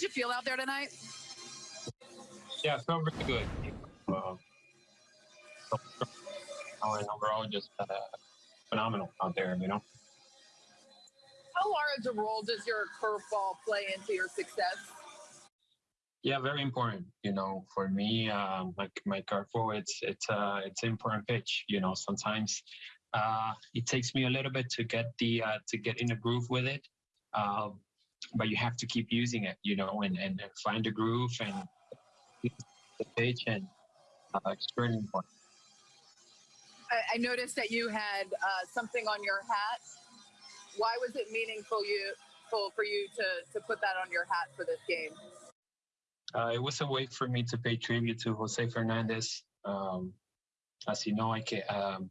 did you feel out there tonight? Yeah, I felt really good. Uh, overall, just uh, phenomenal out there, you know. How large a role does your curveball play into your success? Yeah, very important. You know, for me, um, like my curveball, it's it's uh, it's important pitch. You know, sometimes uh, it takes me a little bit to get the uh, to get in a groove with it, uh, but you have to keep using it. You know, and and, and find the groove and the pitch, and uh, it's very important. I, I noticed that you had uh, something on your hat. Why was it meaningful you for you to to put that on your hat for this game? Uh, it was a way for me to pay tribute to Jose Fernandez. Um, as you know, I can, um,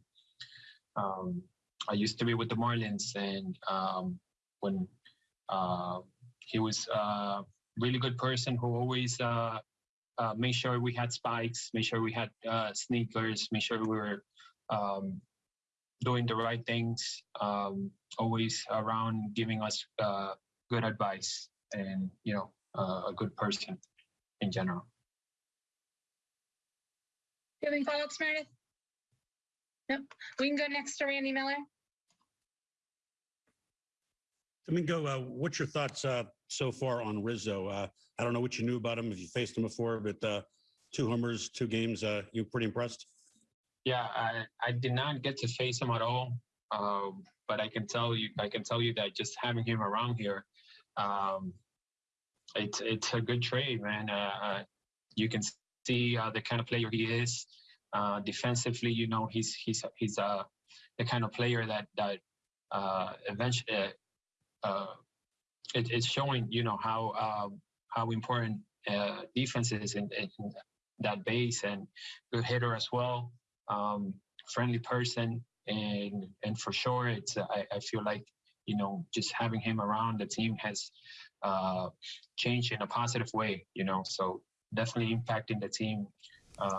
um, I used to be with the Marlins, and um, when he was a really good person who always uh, uh, made sure we had spikes, made sure we had uh, sneakers, made sure we were um, doing the right things, um, always around giving us uh, good advice, and you know, uh, a good person in general. Do you have any follow-ups, Meredith? Nope. We can go next to Randy Miller. Domingo, uh, what's your thoughts uh, so far on Rizzo? Uh, I don't know what you knew about him if you faced him before, but uh, two homers, two games, uh, you pretty impressed? Yeah, I, I did not get to face him at all, um, but I can tell you, I can tell you that just having him around here, um, it's it's a good trade, man. Uh, you can see the kind of player he is. Defensively, you know, he's he's he's the kind of player that that eventually uh, it, it's showing, you know, how uh, how important uh, defense is in, in that base and good hitter as well. Um, friendly person, and and for sure, it's I, I feel like you know just having him around the team has uh, changed in a positive way. You know, so definitely impacting the team uh,